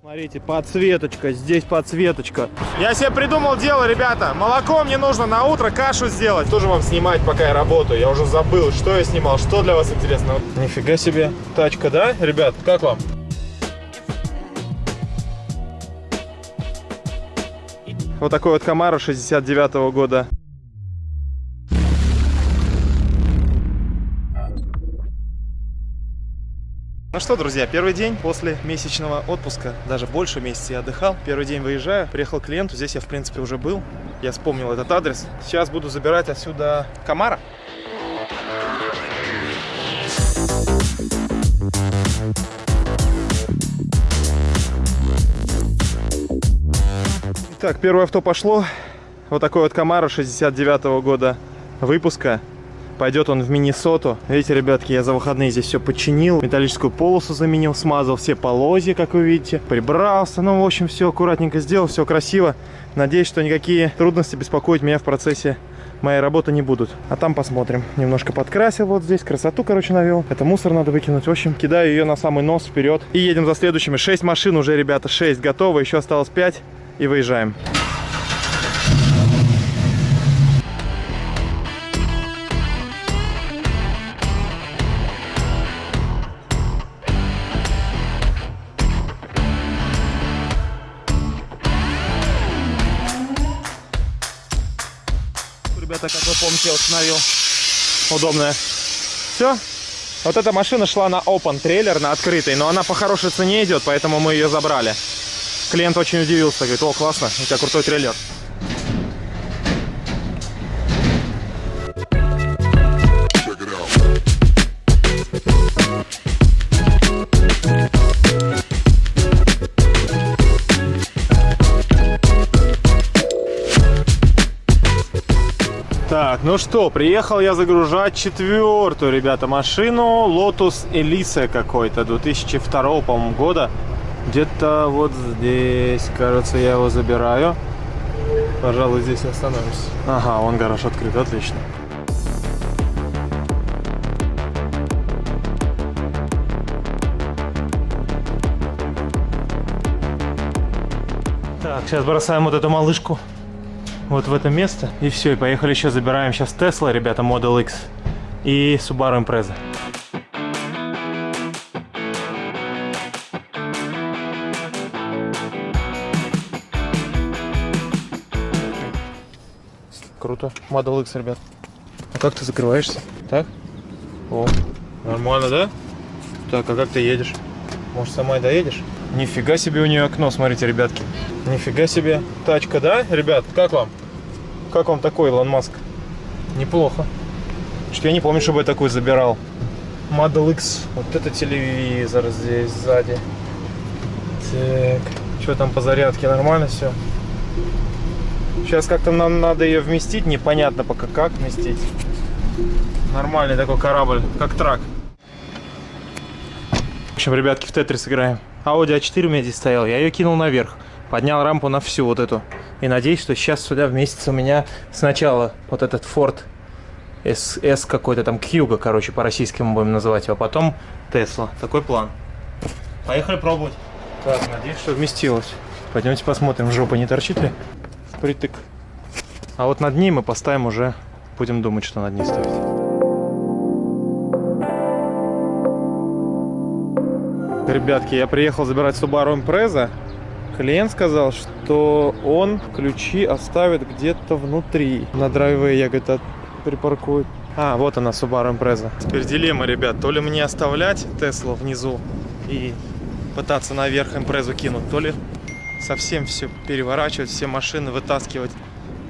Смотрите, подсветочка, здесь подсветочка. Я себе придумал дело, ребята. Молоко мне нужно на утро кашу сделать. Тоже вам снимать, пока я работаю. Я уже забыл, что я снимал, что для вас интересно. Нифига себе. Тачка, да, ребят? Как вам? Вот такой вот Камара 69 -го года. Ну что, друзья, первый день после месячного отпуска, даже больше месяца я отдыхал. Первый день выезжаю, приехал к клиенту, здесь я, в принципе, уже был. Я вспомнил этот адрес. Сейчас буду забирать отсюда Камара. Так, первое авто пошло. Вот такой вот Камара 69 -го года выпуска. Пойдет он в Миннесоту. Видите, ребятки, я за выходные здесь все починил. Металлическую полосу заменил, смазал все полозья, как вы видите. Прибрался. Ну, в общем, все аккуратненько сделал, все красиво. Надеюсь, что никакие трудности беспокоить меня в процессе моей работы не будут. А там посмотрим. Немножко подкрасил вот здесь, красоту, короче, навел. Это мусор надо выкинуть. В общем, кидаю ее на самый нос вперед. И едем за следующими. 6 машин уже, ребята, 6 готовы. Еще осталось 5 и выезжаем. Помните, установил удобная. Все. Вот эта машина шла на open трейлер, на открытый, но она по хорошей цене идет, поэтому мы ее забрали. Клиент очень удивился, говорит, о, классно, у тебя крутой трейлер. Ну что, приехал я загружать четвертую, ребята, машину Lotus Elise какой-то, 2002, по-моему, года. Где-то вот здесь, кажется, я его забираю. Пожалуй, здесь остановлюсь. Ага, он гараж открыт, отлично. Так, сейчас бросаем вот эту малышку вот в это место. И все, и поехали еще забираем сейчас Tesla, ребята, Model X и Subaru Impreza. Круто. Model X, ребят. А как ты закрываешься? Так? О, нормально, да? Так, а как ты едешь? Может, сама и доедешь? Нифига себе у нее окно, смотрите, ребятки. Нифига себе. Тачка, да, ребят? Как вам? Как вам такой, Илон Маск? Неплохо. Что я не помню, чтобы я такой забирал. Model X. Вот это телевизор здесь сзади. Так. Что там по зарядке? Нормально все? Сейчас как-то нам надо ее вместить. Непонятно пока как вместить. Нормальный такой корабль, как трак. В общем, ребятки, в Тетрис играем. Audi A4 у меня здесь стоял. Я ее кинул наверх. Поднял рампу на всю вот эту. И надеюсь, что сейчас сюда вместится у меня сначала вот этот Ford S, S какой-то там, Кьюга, короче, по-российскому будем называть его. А потом Tesla. Такой план. Поехали пробовать. Так, надеюсь, что вместилось. Пойдемте посмотрим, жопа не торчит ли. Впритык. А вот над ней мы поставим уже, будем думать, что над ней ставить. Ребятки, я приехал забирать Subaru Impreza. Клиент сказал, что он ключи оставит где-то внутри. На драйве я, говорит, припаркую. А, вот она, Subaru Impreza. Теперь дилемма, ребят. То ли мне оставлять Теслу внизу и пытаться наверх Импрезу кинуть, то ли совсем все переворачивать, все машины вытаскивать,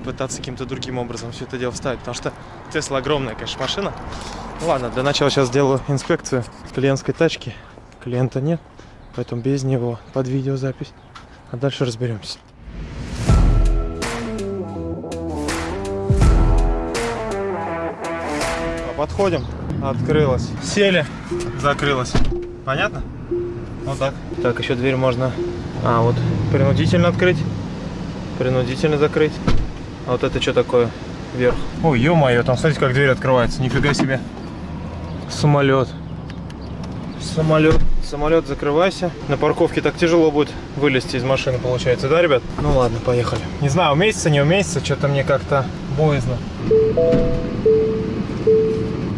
пытаться каким-то другим образом все это дело вставить. Потому что Тесла огромная, конечно, машина. Ну, ладно, для начала сейчас сделаю инспекцию клиентской тачки. Клиента нет, поэтому без него под видеозапись. А дальше разберемся. Подходим. Открылась. Сели. Закрылась. Понятно? Вот так. Так, еще дверь можно... А, вот принудительно открыть. Принудительно закрыть. А вот это что такое? Вверх. Ой, ё-моё, там смотрите, как дверь открывается. Нифига себе. Самолет. Самолет Самолет, закрывайся. На парковке так тяжело будет вылезти из машины, получается, да, ребят? Ну ладно, поехали. Не знаю, уместится, не уместится, что-то мне как-то боязно.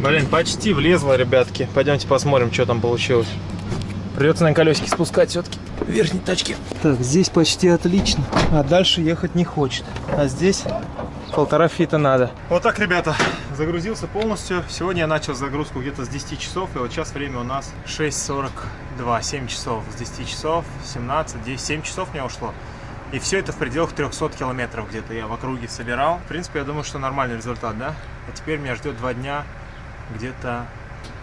Блин, почти влезло, ребятки. Пойдемте посмотрим, что там получилось. Придется на колесике спускать все-таки верхней тачки. Так, здесь почти отлично. А дальше ехать не хочет. А здесь полтора фита надо. Вот так, ребята, загрузился полностью. Сегодня я начал загрузку где-то с 10 часов. И вот сейчас время у нас 6.42, 7 часов. С 10 часов, 17, 10, 7 часов мне ушло. И все это в пределах 300 километров где-то я в округе собирал. В принципе, я думаю, что нормальный результат, да? А теперь меня ждет два дня где-то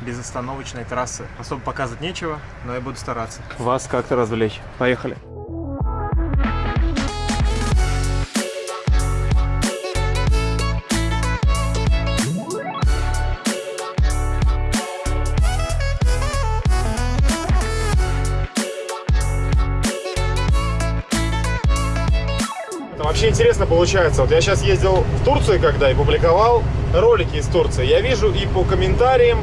безостановочной трассы. Особо показывать нечего, но я буду стараться. Вас как-то развлечь. Поехали. Вообще интересно получается. Вот я сейчас ездил в Турцию, когда и публиковал ролики из Турции. Я вижу и по комментариям,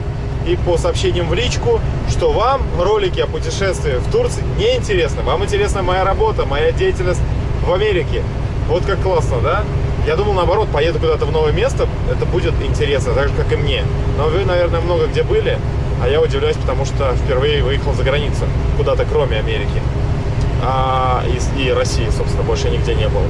и по сообщениям в личку, что вам ролики о путешествии в Турции не интересны. Вам интересна моя работа, моя деятельность в Америке. Вот как классно, да? Я думал, наоборот, поеду куда-то в новое место, это будет интересно, так же, как и мне. Но вы, наверное, много где были, а я удивляюсь, потому что впервые выехал за границу, куда-то кроме Америки. А, и, и России, собственно, больше нигде не был.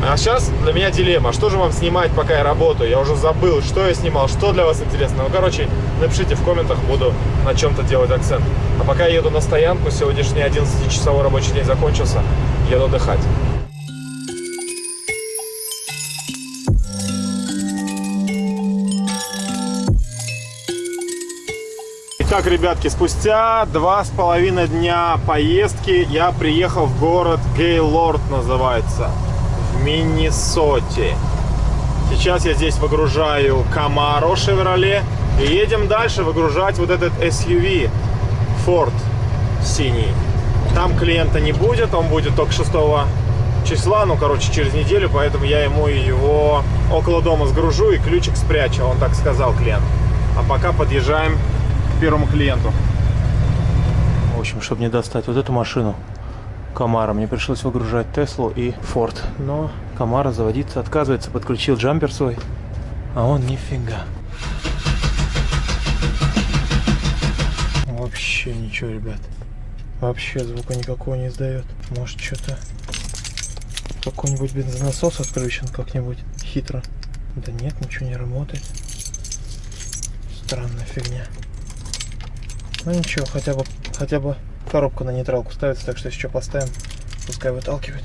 А сейчас для меня дилемма. Что же вам снимать, пока я работаю? Я уже забыл, что я снимал, что для вас интересно. Ну, короче, напишите в комментах, буду на чем-то делать акцент. А пока я еду на стоянку, сегодняшний 11-часовой рабочий день закончился, еду отдыхать. Итак, ребятки, спустя два с половиной дня поездки я приехал в город Гейлорд называется Миннесоте. Сейчас я здесь выгружаю Camaro Chevrolet и едем дальше выгружать вот этот SUV Ford синий. Там клиента не будет, он будет только 6 числа, ну, короче, через неделю, поэтому я ему его около дома сгружу и ключик спрячу, он так сказал клиент. А пока подъезжаем к первому клиенту. В общем, чтобы не достать вот эту машину, Камара. Мне пришлось выгружать Теслу и Форд. Но Камара заводиться отказывается. Подключил джампер свой. А он нифига. Вообще ничего, ребят. Вообще звука никакого не издает. Может что-то... Какой-нибудь бензонасос отключен как-нибудь хитро. Да нет, ничего не работает. Странная фигня. Ну ничего, хотя бы, хотя бы Коробка на нейтралку ставится, так что что поставим, пускай выталкивает.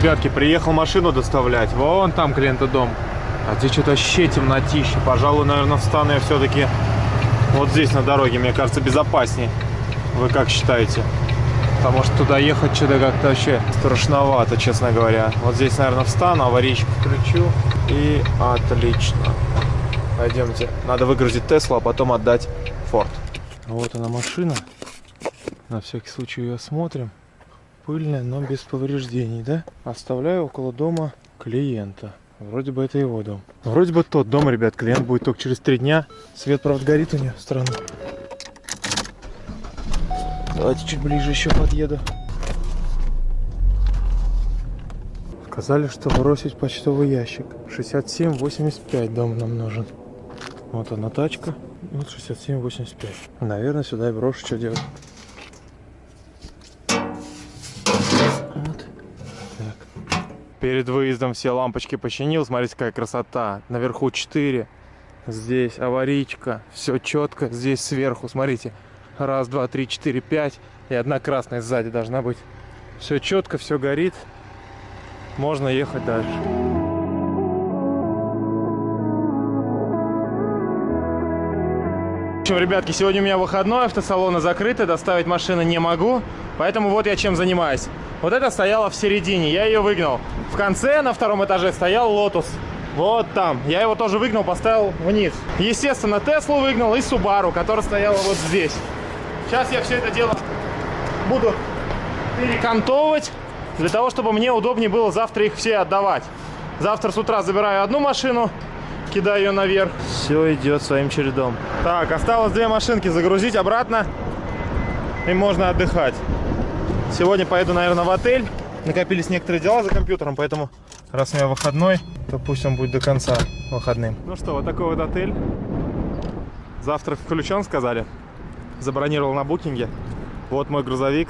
Ребятки, приехал машину доставлять. Вон там клиента дом. А здесь что-то вообще темнотище. Пожалуй, наверное, встану я все-таки вот здесь на дороге. Мне кажется, безопаснее. Вы как считаете? Потому что туда ехать что-то как-то вообще страшновато, честно говоря. Вот здесь, наверное, встану, аварийку включу. И отлично. Пойдемте. Надо выгрузить Теслу, а потом отдать Форд. Вот она машина. На всякий случай ее осмотрим. Пыльная, но без повреждений, да? Оставляю около дома клиента. Вроде бы это его дом. Вроде бы тот дом, ребят. Клиент будет только через три дня. Свет, правда, горит у нее. Странно. Давайте чуть ближе еще подъеду. Сказали, что бросить почтовый ящик. 67-85 дом нам нужен. Вот она тачка. Вот 67-85. Наверное, сюда и брошу, что делать. Вот. Так. Перед выездом все лампочки починил. Смотрите, какая красота. Наверху 4. Здесь аварийка. Все четко. Здесь сверху, смотрите. Раз, два, три, четыре, пять. И одна красная сзади должна быть. Все четко, все горит можно ехать дальше. В общем, ребятки, сегодня у меня выходной, автосалоны закрыты, доставить машины не могу, поэтому вот я чем занимаюсь. Вот это стояло в середине, я ее выгнал. В конце, на втором этаже, стоял Lotus. Вот там. Я его тоже выгнал, поставил вниз. Естественно, Теслу выгнал и Субару, которая стояла вот здесь. Сейчас я все это дело буду перекантовывать для того, чтобы мне удобнее было завтра их все отдавать. Завтра с утра забираю одну машину, кидаю ее наверх. Все идет своим чередом. Так, осталось две машинки загрузить обратно. И можно отдыхать. Сегодня поеду, наверное, в отель. Накопились некоторые дела за компьютером, поэтому раз у меня выходной, то пусть он будет до конца выходным. Ну что, вот такой вот отель. Завтрак включен, сказали. Забронировал на букинге. Вот мой грузовик.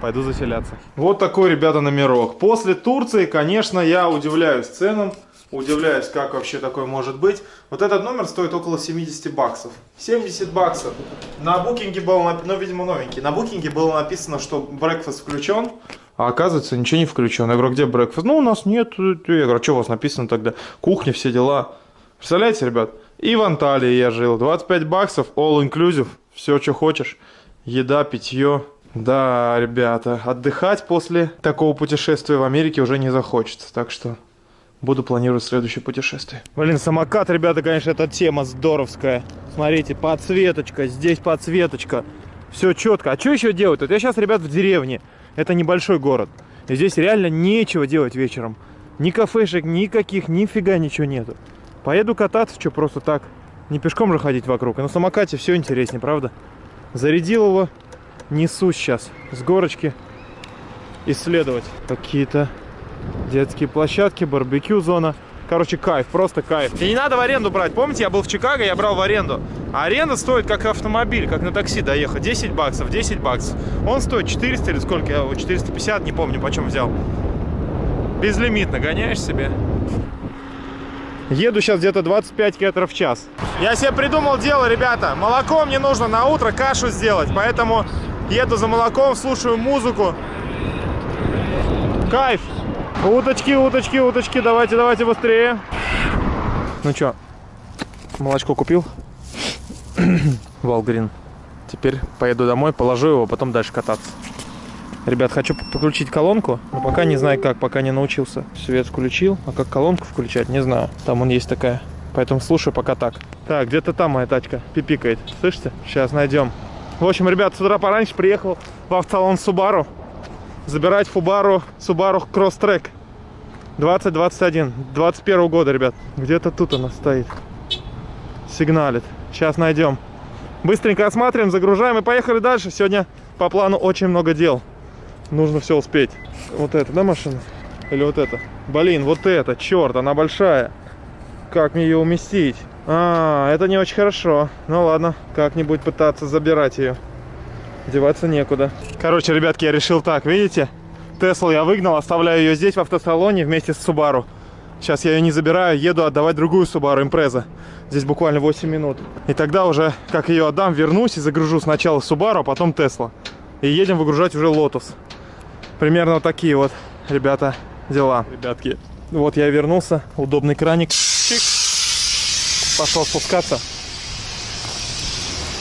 Пойду заселяться. Вот такой, ребята, номерок. После Турции, конечно, я удивляюсь ценам. Удивляюсь, как вообще такое может быть. Вот этот номер стоит около 70 баксов. 70 баксов. На букинге было, ну, видимо, новенький. На букинге было написано, что брекфаст включен. А оказывается, ничего не включен. Я говорю, где брекфаст? Ну, у нас нет. Я говорю, а что у вас написано тогда? Кухня, все дела. Представляете, ребят? И в Анталии я жил. 25 баксов, all inclusive. Все, что хочешь. Еда, питье. Да, ребята, отдыхать после такого путешествия в Америке уже не захочется. Так что буду планировать следующее путешествие. Блин, самокат, ребята, конечно, эта тема здоровская. Смотрите, подсветочка, здесь подсветочка. Все четко. А что еще делать? Вот я сейчас, ребят, в деревне. Это небольшой город. И здесь реально нечего делать вечером. Ни кафешек, никаких, нифига ничего нету. Поеду кататься, что просто так. Не пешком же ходить вокруг. И на самокате все интереснее, правда? Зарядил его, несу сейчас с горочки исследовать. Какие-то детские площадки, барбекю зона. Короче, кайф, просто кайф. И не надо в аренду брать. Помните, я был в Чикаго, я брал в аренду. А аренда стоит как автомобиль, как на такси доехать. 10 баксов, 10 баксов. Он стоит 400 или сколько? Я 450, не помню, почем взял. Безлимитно гоняешь себе. Еду сейчас где-то 25 км в час. Я себе придумал дело, ребята. Молоко мне нужно на утро кашу сделать. Поэтому еду за молоком, слушаю музыку. Кайф. Уточки, уточки, уточки, давайте, давайте быстрее. Ну что, молочко купил? Валгрин. Теперь поеду домой, положу его, потом дальше кататься. Ребят, хочу подключить колонку, но пока не знаю как, пока не научился. Свет включил, а как колонку включать, не знаю. Там он есть такая. Поэтому слушаю пока так. Так, где-то там моя тачка пипикает. Слышите? Сейчас найдем. В общем, ребят, с утра пораньше приехал в автосалон Subaru забирать Фубару Subaru Crosstrek 2021 21 года, ребят. Где-то тут она стоит. Сигналит. Сейчас найдем. Быстренько осматриваем, загружаем и поехали дальше. Сегодня по плану очень много дел. Нужно все успеть. Вот это, да, машина? Или вот это? Блин, вот это, черт, она большая. Как мне ее уместить? А, это не очень хорошо. Ну ладно, как-нибудь пытаться забирать ее. Деваться некуда. Короче, ребятки, я решил так, видите? Теслу я выгнал, оставляю ее здесь в автосалоне вместе с Subaru. Сейчас я ее не забираю, еду отдавать другую Subaru Impreza. Здесь буквально 8 минут. И тогда уже, как ее отдам, вернусь и загружу сначала Subaru, а потом Tesla. И едем выгружать уже Lotus. Примерно вот такие вот, ребята, дела. Ребятки, вот я вернулся, удобный краник. Чик. Пошел спускаться.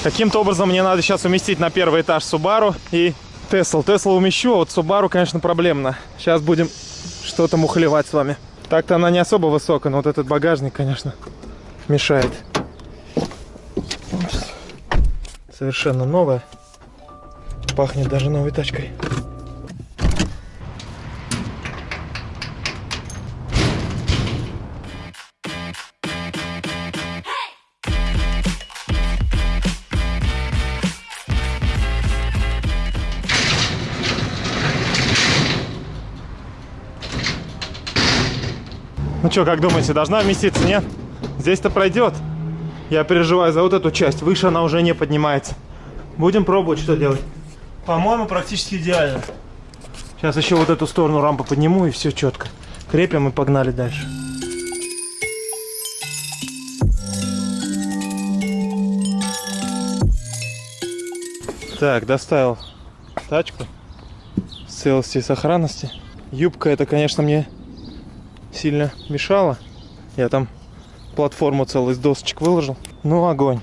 Каким-то образом мне надо сейчас уместить на первый этаж Subaru и Tesla. Tesla умещу, а вот Subaru, конечно, проблемно. Сейчас будем что-то мухлевать с вами. Так-то она не особо высокая, но вот этот багажник, конечно, мешает. Совершенно новая. Пахнет даже новой тачкой. Что, как думаете, должна вместиться, нет? Здесь-то пройдет. Я переживаю за вот эту часть. Выше она уже не поднимается. Будем пробовать, что делать. По-моему, практически идеально. Сейчас еще вот эту сторону рампы подниму и все четко. Крепим и погнали дальше. Так, доставил тачку в целости и сохранности. Юбка это, конечно, мне сильно мешало. Я там платформу целую из досочек выложил. Ну, огонь.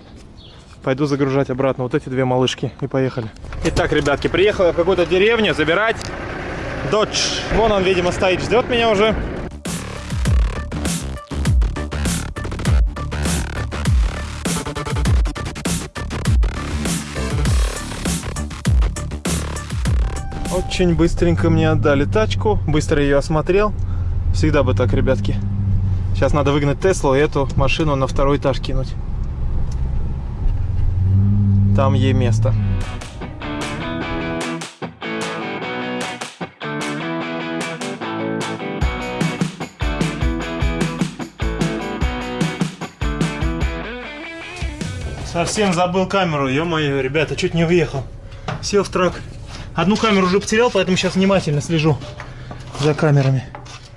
Пойду загружать обратно вот эти две малышки и поехали. Итак, ребятки, приехал я в какую-то деревню забирать Dodge. Вон он, видимо, стоит, ждет меня уже. Очень быстренько мне отдали тачку, быстро ее осмотрел. Всегда бы так, ребятки. Сейчас надо выгнать Теслу и эту машину на второй этаж кинуть. Там ей место. Совсем забыл камеру, ё-моё, ребята, чуть не уехал. Сел в трак. Одну камеру уже потерял, поэтому сейчас внимательно слежу за камерами.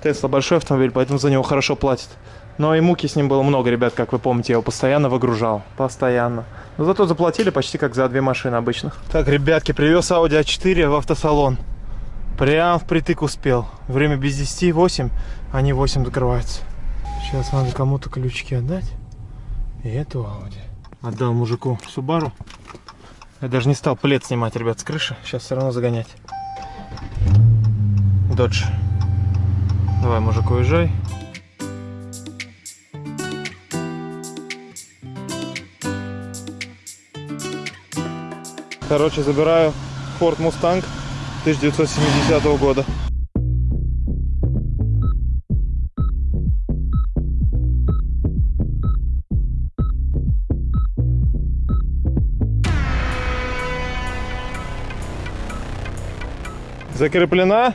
Тесла большой автомобиль, поэтому за него хорошо платят. Но и муки с ним было много, ребят, как вы помните, я его постоянно выгружал. Постоянно. Но зато заплатили почти как за две машины обычных. Так, ребятки, привез Audi A4 в автосалон. Прям впритык успел. Время без 10, 8, они 8 закрываются. Сейчас надо кому-то ключики отдать. И эту Audi. Отдал мужику Субару. Я даже не стал плед снимать, ребят, с крыши. Сейчас все равно загонять. Додж. Давай, мужик, уезжай. Короче, забираю Ford Mustang 1970 года. Закреплена,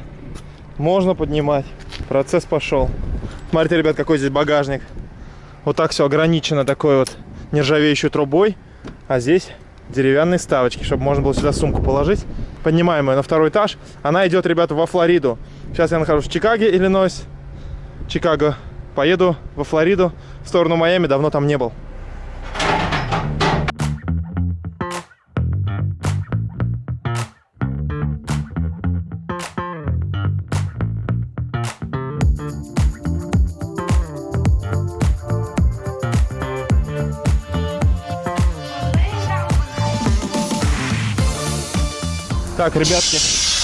можно поднимать. Процесс пошел. Смотрите, ребят, какой здесь багажник. Вот так все ограничено такой вот нержавеющей трубой. А здесь деревянные ставочки, чтобы можно было сюда сумку положить. Поднимаем ее на второй этаж. Она идет, ребята, во Флориду. Сейчас я нахожусь в Чикаге, Иллинойс. Чикаго. Поеду во Флориду, в сторону Майами. Давно там не был. Так, ребятки,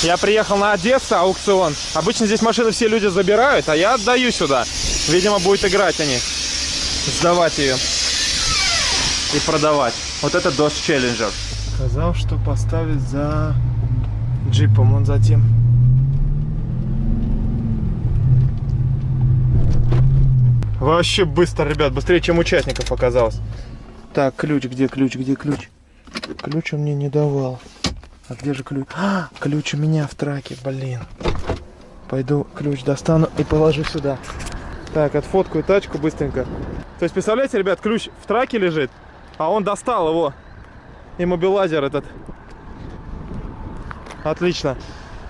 я приехал на Одессу, аукцион. Обычно здесь машины все люди забирают, а я отдаю сюда. Видимо, будет играть они. Сдавать ее. И продавать. Вот это Dodge Challenger. Сказал, что поставит за джипом, он затем. Вообще быстро, ребят, быстрее, чем участников оказалось. Так, ключ, где ключ, где ключ? Ключ он мне не давал. А где же ключ? А, ключ у меня в траке, блин. Пойду ключ достану и положу сюда. Так, отфоткаю тачку быстренько. То есть, представляете, ребят, ключ в траке лежит, а он достал его. Иммобилайзер этот. Отлично.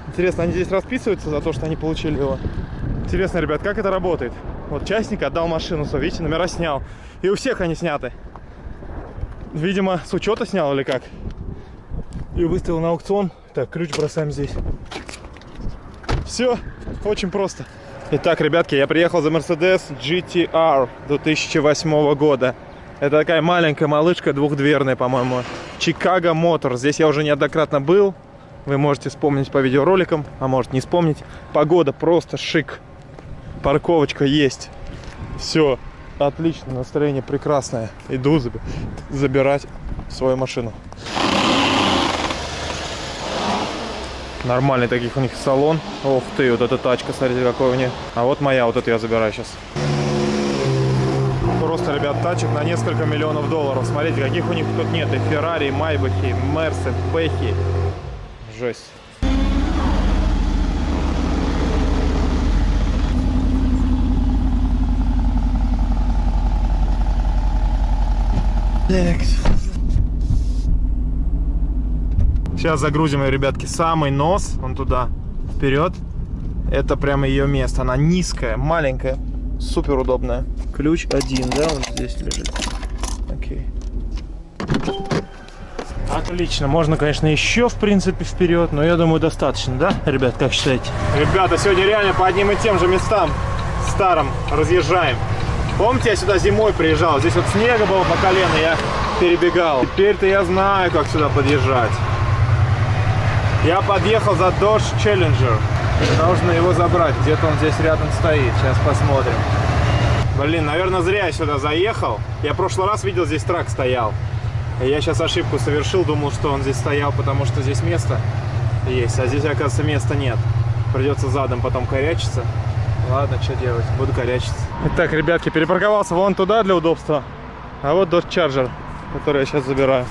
Интересно, они здесь расписываются за то, что они получили его? Интересно, ребят, как это работает? Вот частник отдал машину, все, видите, номера снял. И у всех они сняты. Видимо, с учета снял или как? И выставил на аукцион. Так, ключ бросаем здесь. Все, очень просто. Итак, ребятки, я приехал за Mercedes GTR 2008 года. Это такая маленькая малышка, двухдверная, по-моему. Chicago Motor. Здесь я уже неоднократно был. Вы можете вспомнить по видеороликам, а может не вспомнить. Погода просто шик. Парковочка есть. Все, отлично, настроение прекрасное. Иду забирать свою машину. Нормальный таких у них салон. Ох ты, вот эта тачка, смотрите, какой у них. А вот моя, вот эту я забираю сейчас. Просто, ребят, тачек на несколько миллионов долларов. Смотрите, каких у них тут нет. И Феррари, и Майбахи, Мерсы, Бэхи. Жесть. Так. Сейчас загрузим ее, ребятки, самый нос, он туда, вперед. Это прямо ее место. Она низкая, маленькая, супер удобная. Ключ один, да, он здесь лежит. Окей. Отлично, можно, конечно, еще, в принципе, вперед, но я думаю, достаточно, да, ребят, как считаете? Ребята, сегодня реально по одним и тем же местам старым разъезжаем. Помните, я сюда зимой приезжал, здесь вот снега было по колено, я перебегал. Теперь-то я знаю, как сюда подъезжать. Я подъехал за Dodge Challenger. Нужно его забрать. Где-то он здесь рядом стоит. Сейчас посмотрим. Блин, наверное, зря я сюда заехал. Я в прошлый раз видел, здесь трак стоял. Я сейчас ошибку совершил. Думал, что он здесь стоял, потому что здесь место есть. А здесь, оказывается, места нет. Придется задом потом корячиться. Ладно, что делать, буду корячиться. Итак, ребятки, перепарковался вон туда для удобства. А вот Dodge Charger, который я сейчас забираю.